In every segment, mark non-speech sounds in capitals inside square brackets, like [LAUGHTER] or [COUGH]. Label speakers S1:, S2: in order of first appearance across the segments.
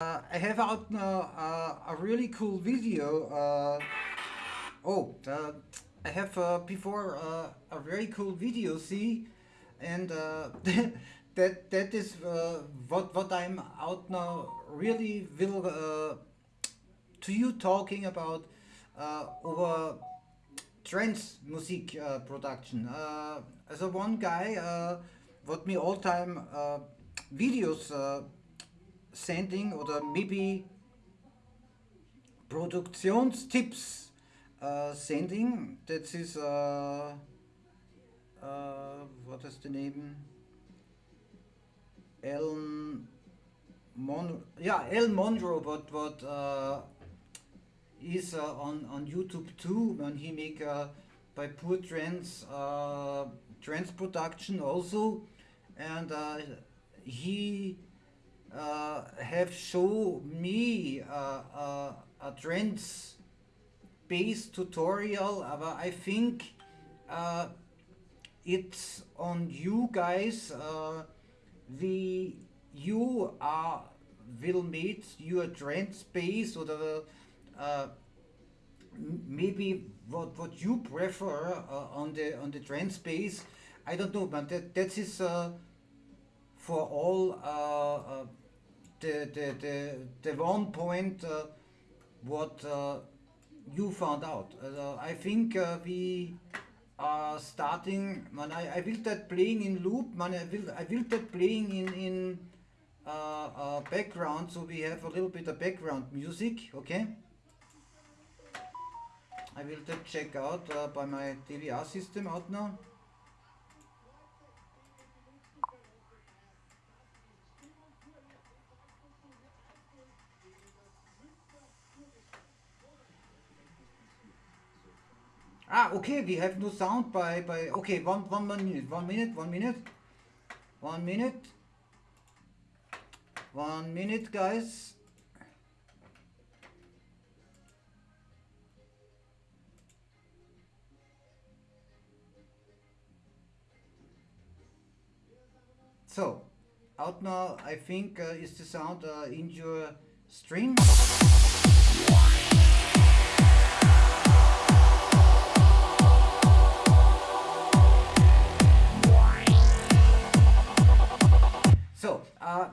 S1: Uh, I have out now uh, a really cool video. Uh, oh, uh, I have uh, before uh, a very cool video. See, and uh, [LAUGHS] that that is uh, what what I'm out now. Really will uh, to you talking about uh, over trance music uh, production. Uh, as a one guy, uh, what me all time uh, videos. Sending oder maybe Produktionstipps uh, sending. That is, uh, uh, what is the name? El Mon, yeah, El Monroe, what what uh, is uh, on on YouTube too when he make uh, by Poor Trends uh, trance production also, and uh, he have shown me uh, uh, a trends based tutorial but I think uh, it's on you guys uh, the you are will meet your trend space or the uh, maybe what what you prefer uh, on the on the trend space. I don't know but that that is uh, for all uh, uh, the, the, the, the one point uh, what uh, you found out. Uh, I think uh, we are starting, man, I, I will that playing in loop, man, I will, I will that playing in, in uh, background, so we have a little bit of background music, okay? I will check out by my DVR system out now. Ah, okay, we have no sound by, by, okay, one, one minute, one minute, one minute, one minute, one minute, guys. So, out now, I think, uh, is the sound uh, in your stream?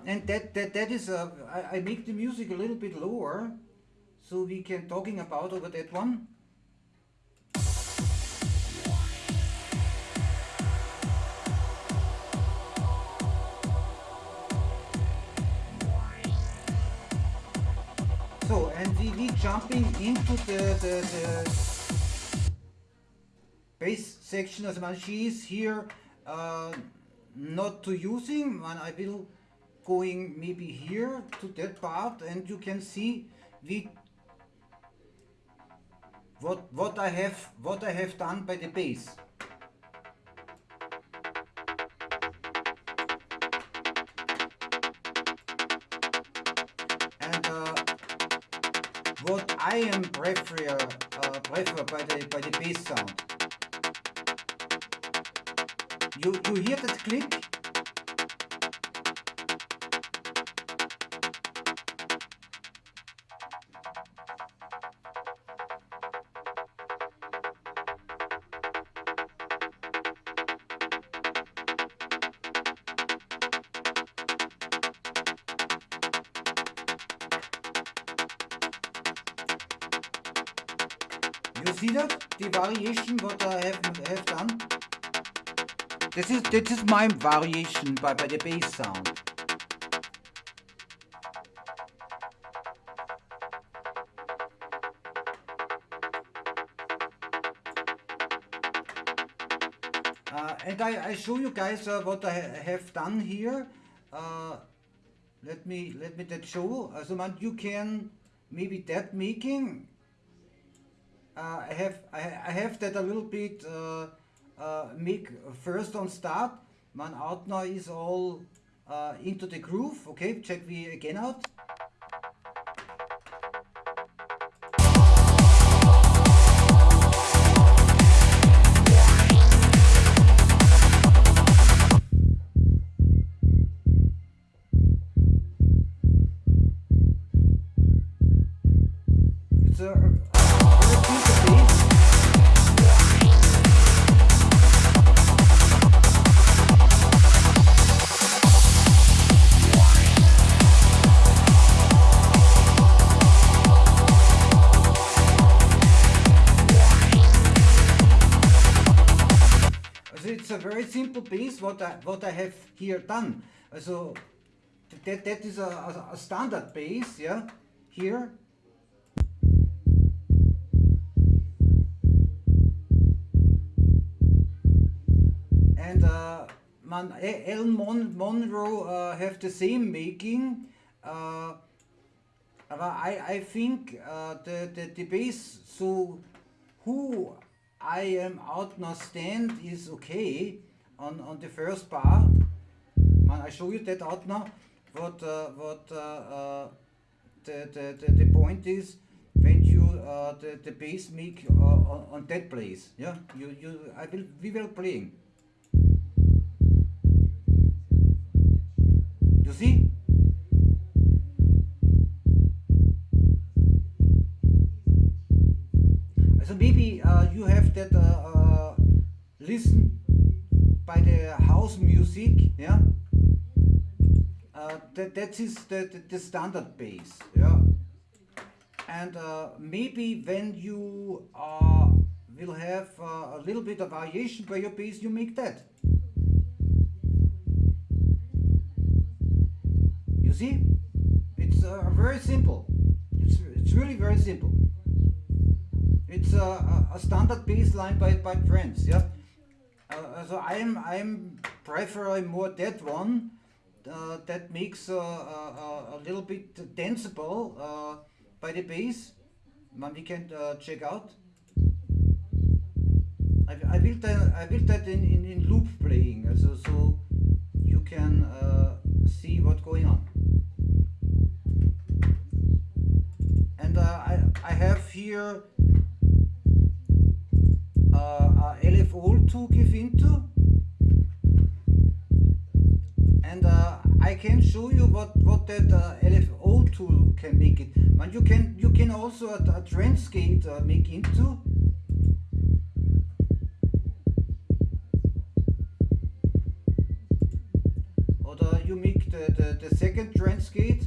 S1: And that, that, that is, uh, I, I make the music a little bit lower, so we can talking about over that one. So, and we, we jumping into the, the, the bass section as man she is here uh, not to using and I will going maybe here to that part and you can see what what I have what I have done by the bass and uh, what I am prefer uh, prefer by the by the bass sound. You you hear that click this is my variation by, by the bass sound Uh, and I, I show you guys uh, what I ha- have done here. Uh, let me let me that show. Also man, you can maybe that making. Uh, I have I, I have that a little bit uh, uh, make first on start. Man out now is all uh, into the groove. Okay, check we again out. Simple piece what I what I have here done. So that that is a, a, standard bass, yeah, here. And uh, man, Ellen Mon Monroe uh, have the same making. Uh, but I, I think uh, the, the, the bass, so who I am out now stand is okay on, on the first bar. Man, I show you that out now. What uh, what uh, uh, the, the, the, the point is when you uh, the, the bass make uh, on, on that place. Yeah, you you I will we will playing. You see? So maybe you have that listen house music, yeah. Uh, that that is the, the, the standard bass, yeah. And uh, maybe when you uh, will have a little bit of variation by your bass, you make that. You see, it's very simple. It's it's really very simple it's a, a standard bass line by, by Trance, yeah. Uh, so I'm I'm preferring more that one uh, that makes uh, a, a little bit danceable uh, by the bass. Man, we can uh, check out. I, I will that I will that in, in, in loop playing, so so you can uh, see what's going on. And I I have here uh, LFO to give into and uh, I can show you what what that uh, LFO tool can make it. But you can you can also a, a trance gate uh, make into or you make the, the, the second trance gate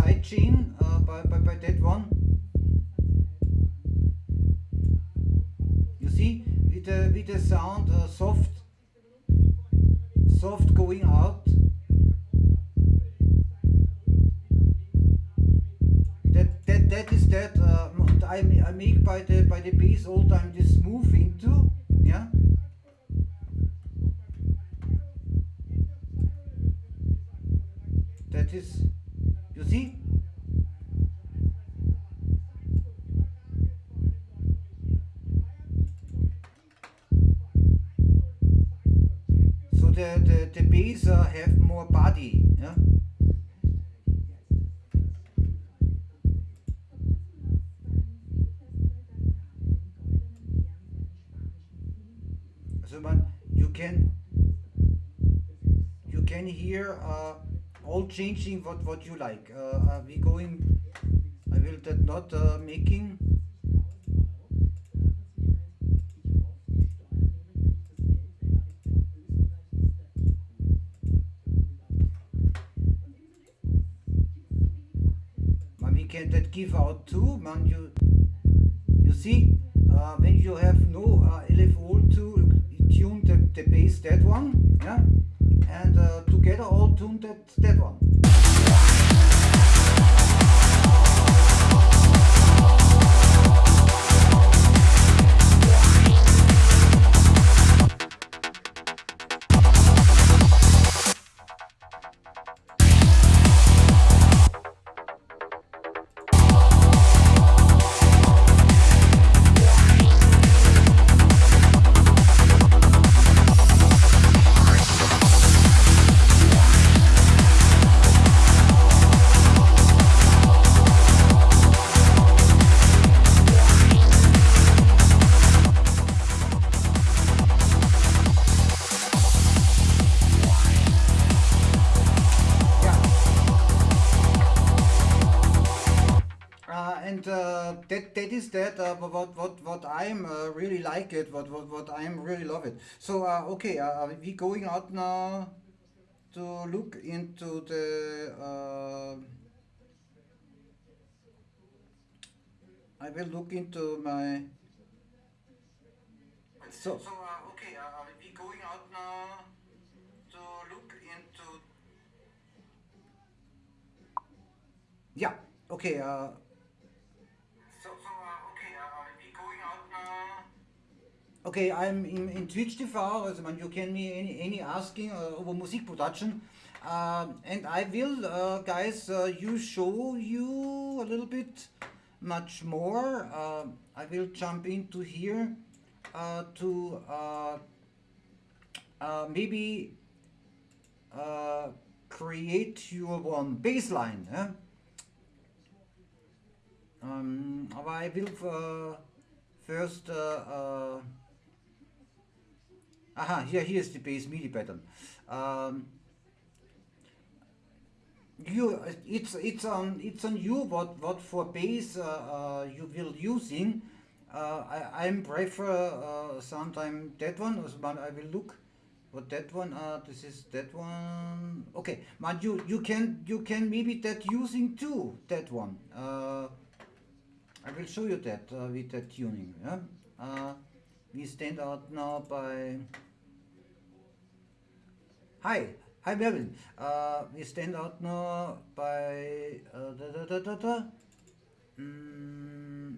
S1: side chain uh, by, by, by that one. You see, with the with the sound uh, soft soft going out. That that that is that uh, I I make by the by the bass all time this move into yeah. The uh, have more body yeah? So man you can you can hear uh, all changing what what you like. Uh, are we going I will that not uh, making can that give out too man you you see uh, when you have no uh, LFO to tune the, the bass that one yeah and uh, together all tuned that, that one. Is that uh, what what what I'm uh, really like it what what what I'm really love it. So uh, okay uh, we going out now to look into the uh, I will look into my so, so uh, okay uh, we going out now to look into yeah okay Okay, I'm in, in Twitch TV, also man, you can me any, any asking uh, over music production. Uh, and I will, uh, guys, uh, you show you a little bit much more. Uh, I will jump into here uh, to maybe create your one baseline. Eh? Um, aber I will first. Uh, uh, aha, here, here's the bass MIDI pattern. Um, you, it's it's on it's on you what what for bass uh, uh, you will using. Uh, I I'm prefer uh, sometime that one, but I will look what that one. Uh, this is that one. Okay, but you you can you can maybe that using too that one. Uh, I will show you that uh, with that tuning. Yeah? We stand out now by. Hi, hi Melvin. Uh, we stand out now by uh, da, da, da, da. Mm,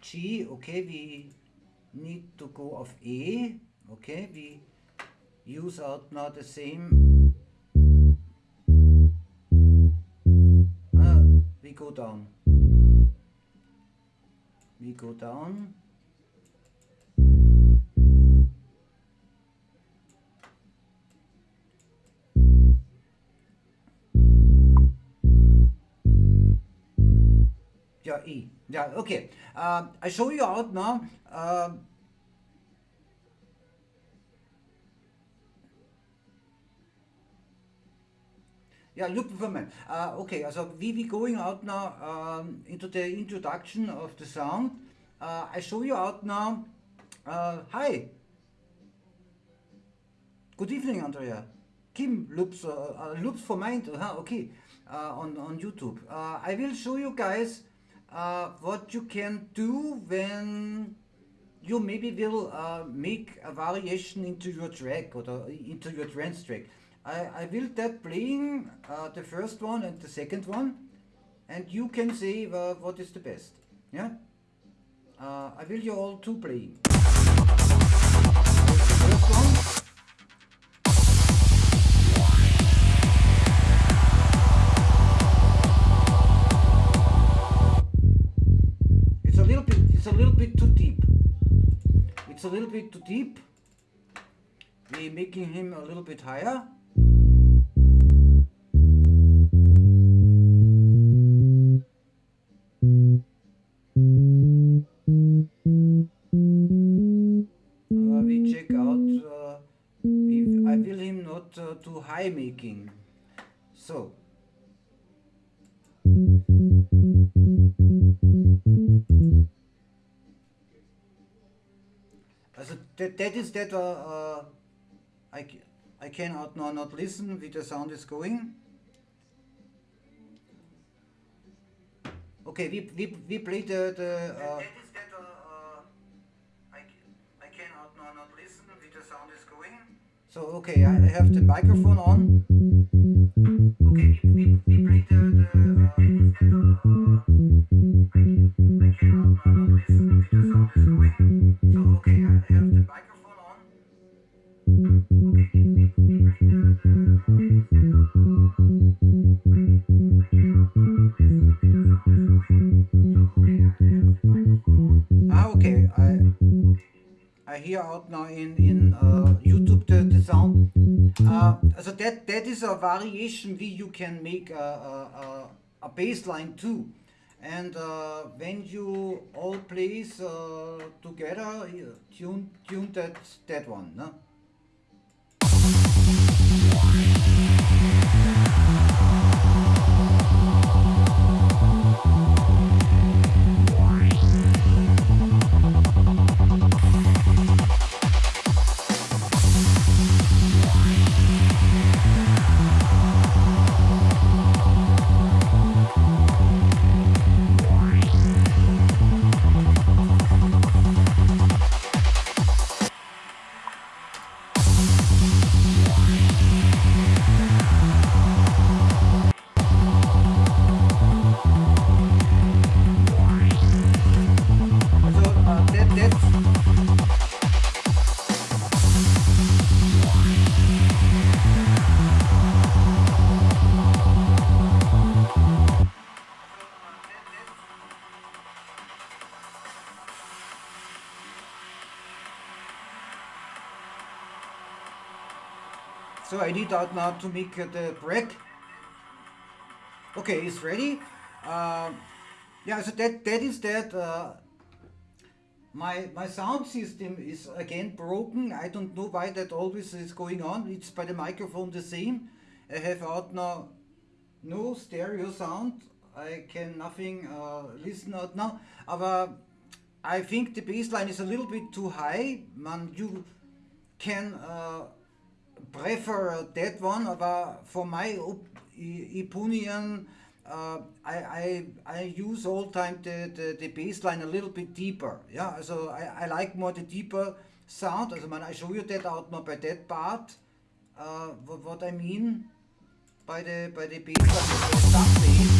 S1: G. Okay, we need to go of A. Okay, we use out now the same. Uh, we go down we go down yeah E yeah okay uh, I show you out now uh, Yeah, look for me. Uh, okay, so we we going out now um, into the introduction of the sound. Uh, I show you out now. Uh, hi. Good evening, Andrea. Kim loops uh, uh, loops for mind. Uh, okay, on on YouTube. Uh, I will show you guys uh, what you can do when you maybe will uh, make a variation into your track or into your trance track. I, I will that playing uh, the first one and the second one and you can say uh, what is the best. Yeah? Uh, I will you all two playing. Little bit too deep. It's a little bit too deep. We're making him a little bit higher. Uh, we check out uh, if I will him not uh, too high making. So. That, is that uh, uh, I, I cannot now not listen with the sound is going. Okay, we, we, we play the, the uh, that is that uh, I, c- I cannot now not listen with the sound is going. So okay, I I have the microphone on. Okay, we, we, we play the, the uh, out now in, in uh, YouTube the, the sound. Uh, so that, that is a variation we you can make a, a, a, a bass line too. And uh, when you all plays together, tune, tune that, that one. No? So I need out now to make the break. Okay, it's ready. Uh, yeah, so that that is that. Uh, my my sound system is again broken. I don't know why that always is going on. It's by the microphone the same. I have out now no stereo sound. I can nothing uh, listen out now. But I think the bassline is a little bit too high. Man, you can uh, prefer that one, but for my opinion, uh, I, I, I use all time the, the, the bass line a little bit deeper. Yeah, so I, I like more the deeper sound. Also man, I show you that out now by that part. Uh, what, what I mean by the by the bass line,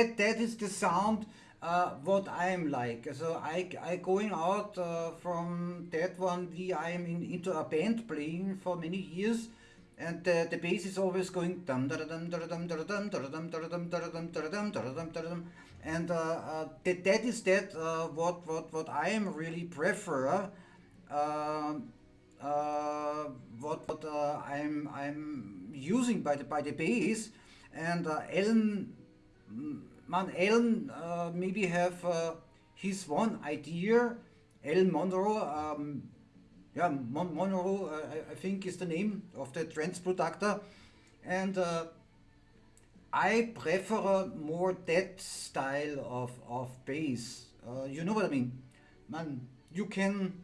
S1: that that is the sound uh, what I'm like. So I I going out uh, from that one. We I am in, into a band playing for many years, and the, the bass is always going dum dum dum dum dum dum dum dum dum dum dum dum dum and uh, uh, that that is that uh, what what what I am really prefer. Uh, uh, what what uh, I'm I'm using by the by the bass and uh, Ellen man, Alan uh, maybe have uh, his one idea. Alan Monroe, um, yeah, Mon Monroe, uh, I, I, think is the name of the trance producer, and uh, I prefer more that style of of bass. Uh, you know what I mean, man. You can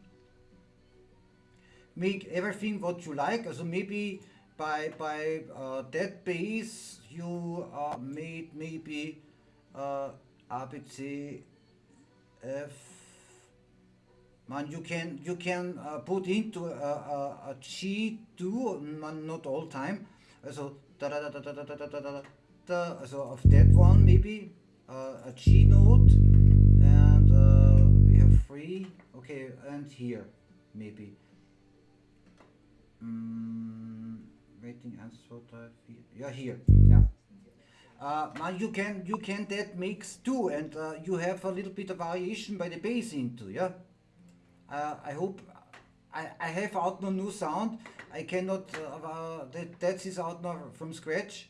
S1: make everything what you like. So maybe by by uh, that bass you uh, made maybe uh, ABC F man you can you can uh, put into a, a, a G2 man not all time so da da da da da da da da da so of that one maybe uh, a G note and uh, we have three okay and here maybe mm, waiting I feel yeah here yeah uh, now you can you can that mix too and uh, you have a little bit of variation by the bass into yeah? Uh, I hope I, I have out no new sound. I cannot uh, uh, that that is out now from scratch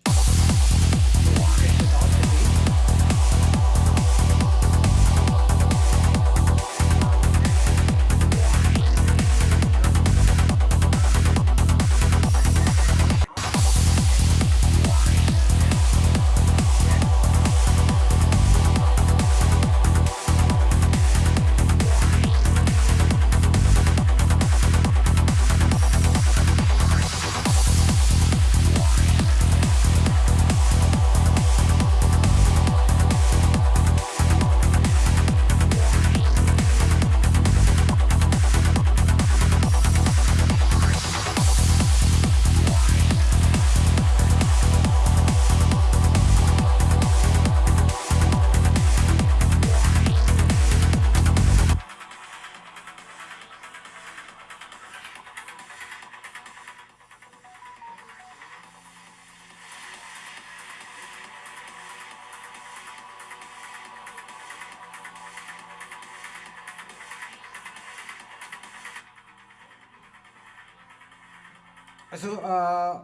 S1: So uh,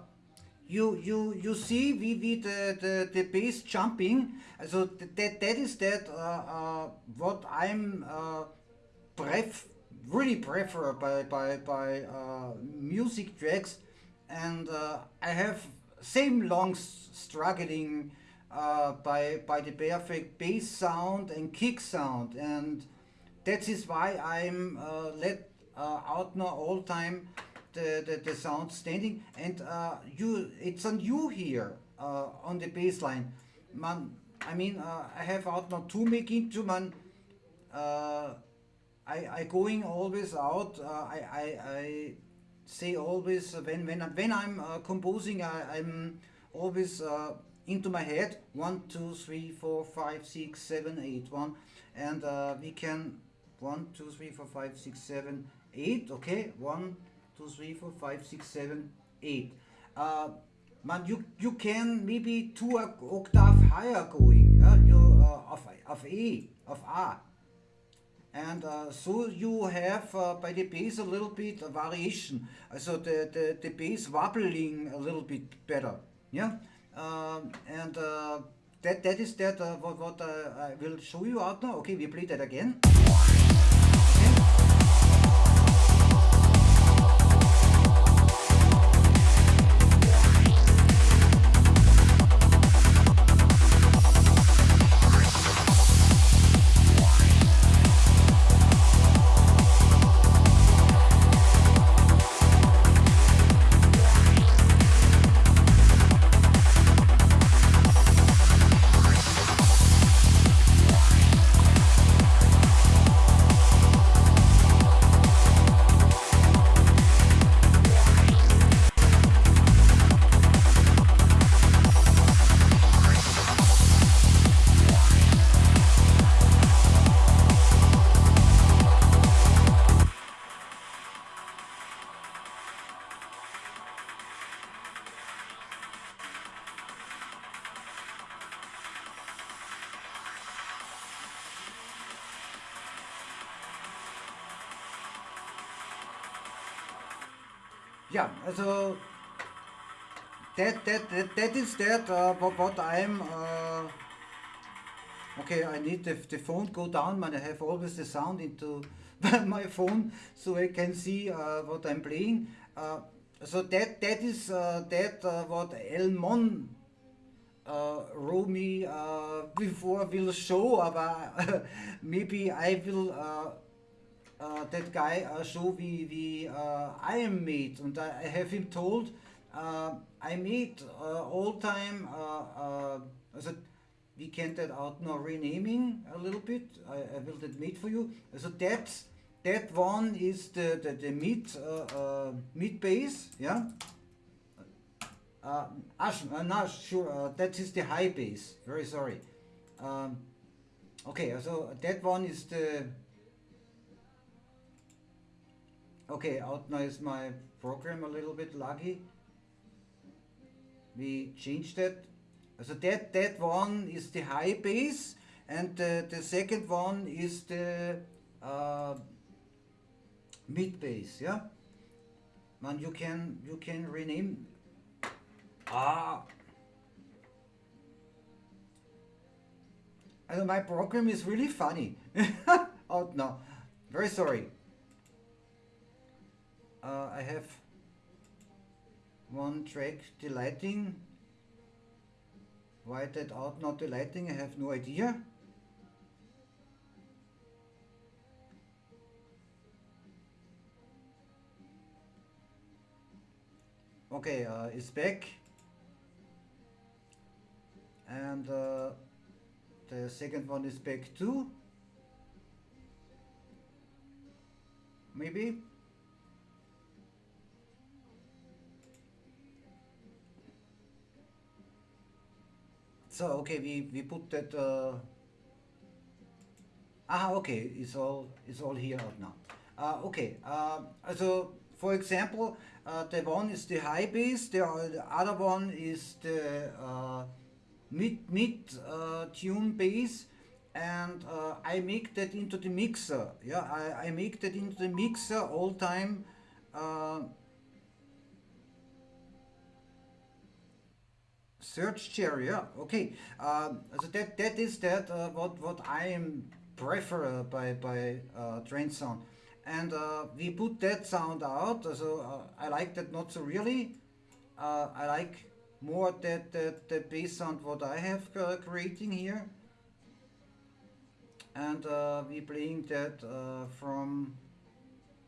S1: you you you see we, we the, the the bass jumping. So that that is that uh, uh, what I'm uh, pref really prefer by by by uh, music tracks, and uh, I have same long struggling uh, by by the perfect bass sound and kick sound, and that is why I'm let out now all time the, the, the sound standing and uh, you it's on you here uh, on the bass line man I mean uh, I have out now two making two man. Uh, I, I going always out uh, I, I, I say always when when, when I'm uh, composing I, I'm always uh, into my head. One two three four five six seven eight one. And uh, we can one two three four five six seven eight okay? One two three four five six seven eight. Uh, man you you can maybe two octave higher going yeah? you uh, of, of A of A and uh, so you have uh, by the bass a little bit of variation. So the, the, the bass wobbling a little bit better yeah? Um, and uh, that that is that uh, what, what uh, I will show you out now. Okay we play that again Yeah, also that that that, that is that uh, what, what I'm uh, okay I need the, the phone go down man I have always the sound into [LAUGHS] my phone so I can see uh, what I'm playing. Uh, so that that is uh, that uh, what Elmon uh, me uh, before will show [LAUGHS] aber maybe I will uh, that guy uh, show wie, wie uh, I am made. And I have him told uh, I made uh, all time uh, uh, also we can that out now renaming a little bit. I, I will that made for you. So that that one is the the, the mid uh, uh, bass yeah? Uh, uh, not sure uh, that is the high bass very sorry. Um, okay so that one is the Okay, out now is my program a little bit laggy. We changed that. So that, that one is the high bass and the, the second one is the uh, mid bass, yeah? Man, you can, you can rename... Ah! And my program is really funny. [LAUGHS] out now. Very sorry uh, I have one track delighting why that out not delighting I have no idea. Okay uh, it's back. And uh, the second one is back too. Maybe So okay, we we put that. Uh, ah, okay, it's all it's all here out now. Uh, okay, uh, so for example, uh, the one is the high bass, the, the other one is the uh, mid mid uh, tune bass, and uh, I make that into the mixer. Yeah, I, I make that into the mixer all time. Search yeah okay um, so that that is that uh, what what I am prefer by by uh, trance sound and uh, we put that sound out. So uh, I like that not so really. Uh, I like more that, that the bass sound what I have uh, creating here. And uh, we playing that uh, from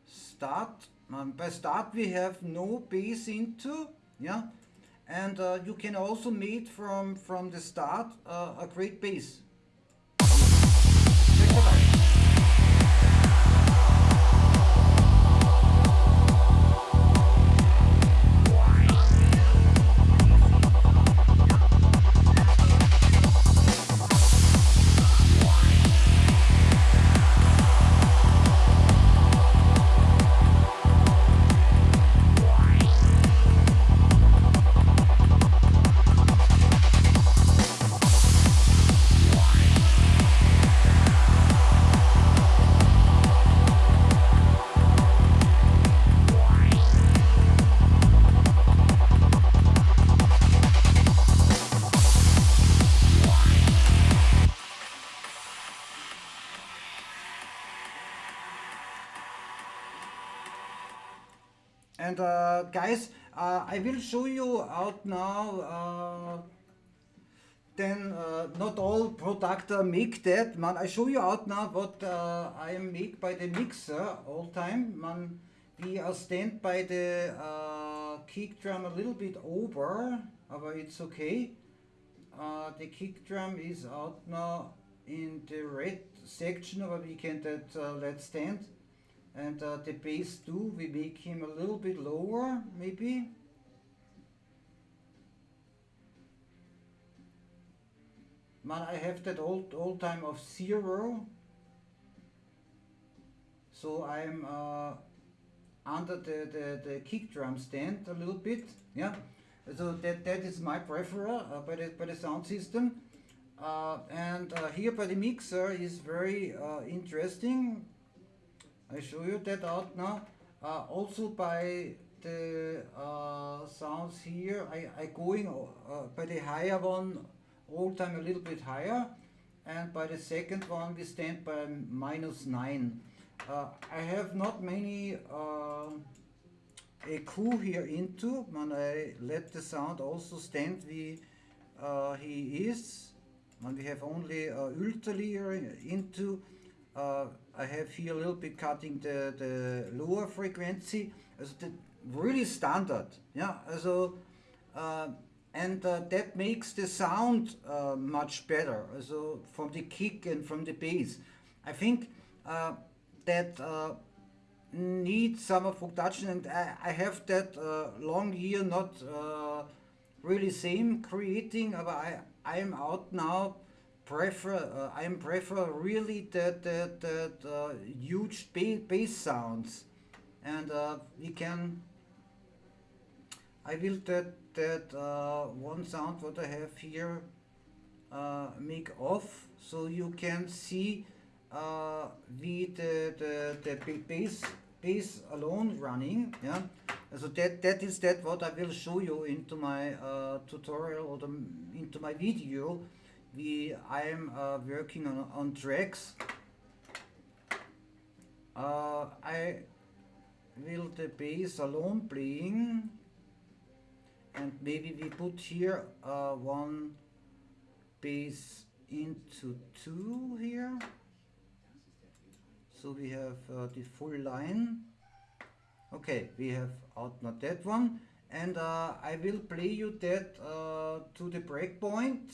S1: start. Um, by start we have no bass into, yeah. And uh, you can also make from from the start uh, a great bass. And uh, guys, uh, I will show you out now. Uh, then uh, not all product make that. Man, I show you out now what uh, I make by the mixer all time. Man, we are stand by the kick drum a little bit over, but it's okay. the kick drum is out now in the red section, but we can that let stand and uh, the bass too we make him a little bit lower maybe. Man I have that old old time of zero. So I'm uh, under the, the, the kick drum stand a little bit yeah. So that that is my preference uh, by the by the sound system. Uh, and uh, here by the mixer is very uh, interesting I show you that out now. Uh, also by the uh, sounds here, I, I going uh, by the higher one all time a little bit higher and by the second one we stand by minus 9. Uh, I have not many uh, EQ here into, when I let the sound also stand we uh, he is. When we have only uh, into uh, I have here a little bit cutting the, the lower frequency, also the really standard, yeah, also, uh, and uh, that makes the sound uh, much better, also from the kick and from the bass. I think uh, that uh, needs some of production and I, I have that long year not really same creating, but I, I am out now prefer uh, I prefer really that that that uh, huge bass sounds, and uh, we can. I will that that uh, one sound what I have here uh, make off. So you can see uh, the the the, the bass bass alone running yeah? So that that is that what I will show you into my tutorial or the, into my video we I'm uh, working on, on tracks. Uh, I will the bass alone playing and maybe we put here uh, one bass into two here so we have uh, the full line okay we have out not that one and uh, I will play you that uh, to the breakpoint.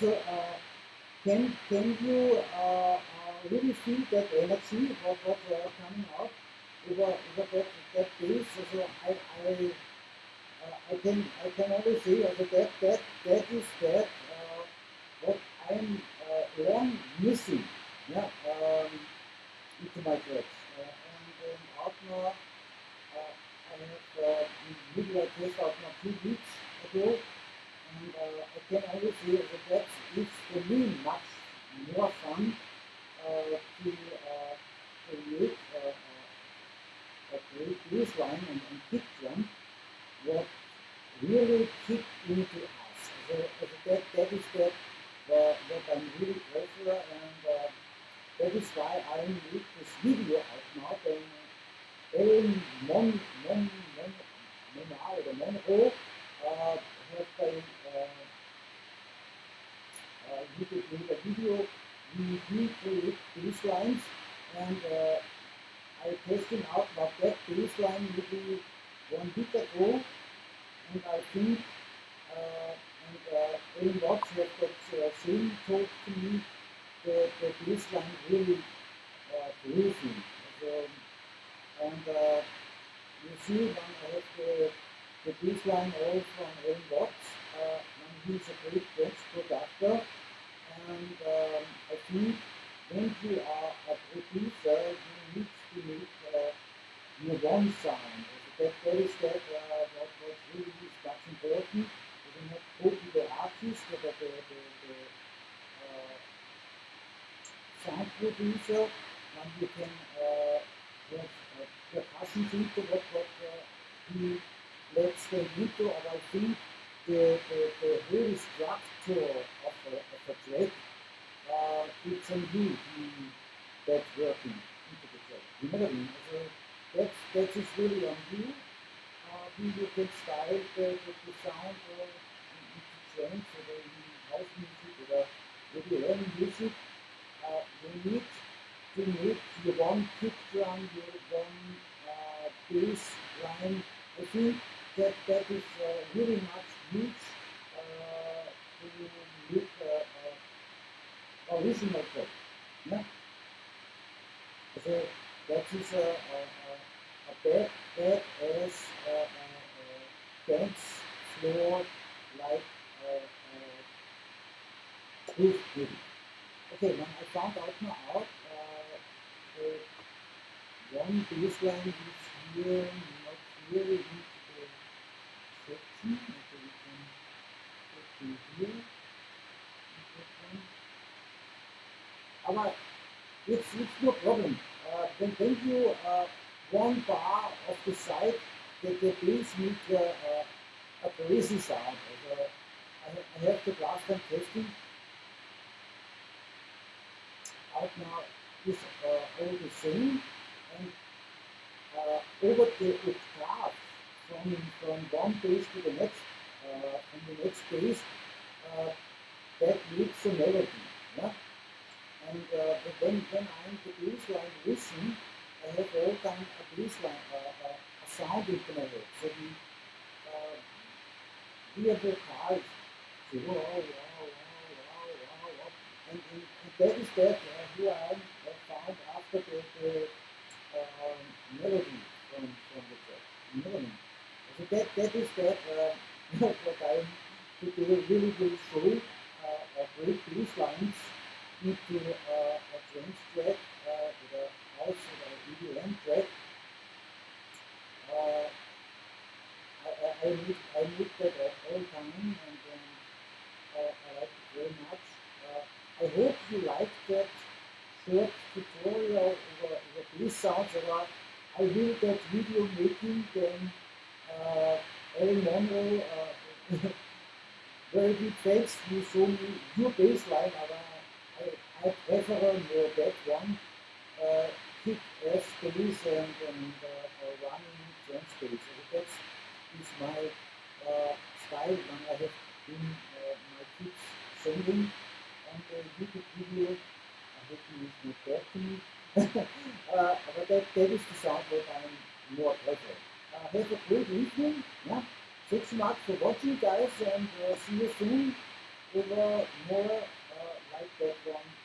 S1: Also, uh, can can you uh, uh, really feel that energy what what uh, coming out over over that that bass? Also, I I uh, I can I can only say also that that that is that uh, what I'm uh, long missing. Yeah, um, into my. Uh, and in Outlaw, uh, I have uh, video test Outlaw two weeks ago, and uh, I can only say that that is for me much more fun uh, to uh, create uh, uh, a great bass line and, and kick drum what really kick into us. So, so that, that is that uh, what I'm really grateful and uh, that is why I make this video out now. Then Ellen Mon Mon Mon Monar or Monroe uh, have by uh, uh, could make a video. We recreate bass lines and uh, I testing out that bass line maybe one week ago, and I think uh, and uh, Ellen Watts have that uh, same talk to me that the, the bass line really uh, groovy. So, and uh, you see when I have the, the bass line all from Aaron Watts, uh, and he's a great text producer. And um, I think when you are a producer, you need to make uh, your one sound. So that, that is that uh, what, what really is much important. You not copy the artist or the, the, the, the uh, sound producer, and you can uh, have uh, percussion into what, what uh, he lets them into, and I think the, the, the whole structure of a, of a track, uh, it's on you that's working into the track. You know what I mean? So that's, that is really on you. Uh, you can style the, the, the sound uh, into trance or house music or any music uh, you need to make your one kick drum, your one uh, bass line. I think that that is uh, really much huge uh, uh, uh, original track. Yeah? So that is a, a, a, a bad, bad ass uh, uh, uh, dance like uh, uh, video. Okay, when I found out now out, uh, one bass line is here, not. Okay, we can Aber it's, no problem. Uh, when, when you uh, one bar of the side, the, the bass make uh, uh, a crazy sound. I, I have the last time testing out now is uh, all the same and uh, over the octave from, from one bass to the next, uh, from the next bass, uh, that makes a melody. Yeah? And uh, but when, I'm the bass line listen, I have all time a bass line, uh, uh, a sound into my head. So the uh, hear vocals, so wow, wow, wow, wow, wow. And, and, and that is that uh, who I am uh, found after the, the um, melody from, from the track. Melody. So that, that is that uh, what I'm today really will show uh, a great bass lines into uh, a trance track uh, with a or a EDM track. Uh, I, I, I, need, I need that at all time and um, uh, I like it very much. Uh, I hope you like that short tutorial over, over these sounds or I will that video making then uh, Monroe uh, very big thanks you show me your bass line but I, I prefer more that one uh, kick ass bass and, and uh, running drum space. So that's is my uh, style when I have been uh, my kids singing on the YouTube video. I hope you is not bad [LAUGHS] uh, but that, that is the sound that I'm more prefer. Uh, have a great evening. Yeah. Thanks so much for watching guys and uh, see you soon ever more like that one